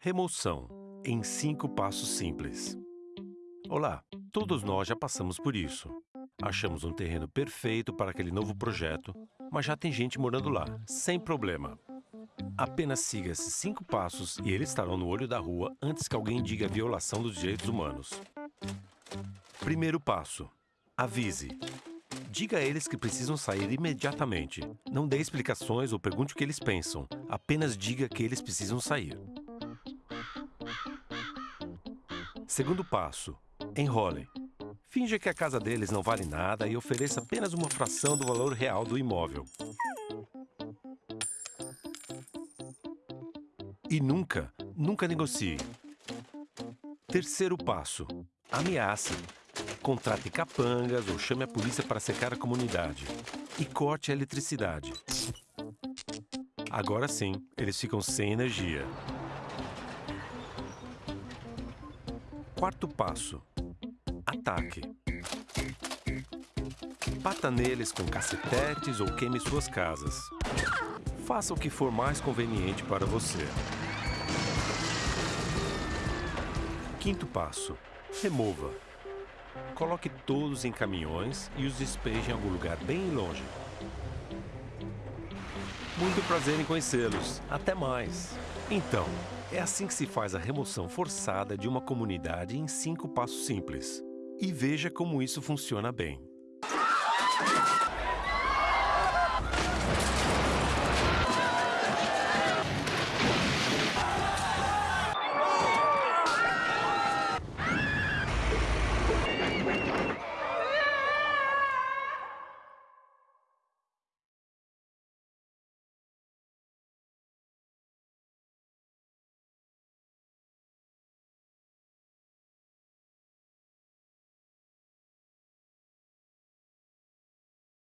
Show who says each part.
Speaker 1: Remoção em cinco passos simples. Olá, todos nós já passamos por isso. Achamos um terreno perfeito para aquele novo projeto, mas já tem gente morando lá, sem problema. Apenas siga esses cinco passos e eles estarão no olho da rua antes que alguém diga violação dos direitos humanos. Primeiro passo. Avise. Diga a eles que precisam sair imediatamente. Não dê explicações ou pergunte o que eles pensam. Apenas diga que eles precisam sair. Segundo passo. Enrole. Finja que a casa deles não vale nada e ofereça apenas uma fração do valor real do imóvel. E nunca, nunca negocie. Terceiro passo. Ameace. Contrate capangas ou chame a polícia para secar a comunidade. E corte a eletricidade. Agora sim, eles ficam sem energia. Quarto passo. Ataque. Bata neles com cacetetes ou queime suas casas. Faça o que for mais conveniente para você. Quinto passo. Remova. Coloque todos em caminhões e os despeje em algum lugar bem longe. Muito prazer em conhecê-los. Até mais. Então, é assim que se faz a remoção forçada de uma comunidade em cinco passos simples. E veja como isso funciona bem.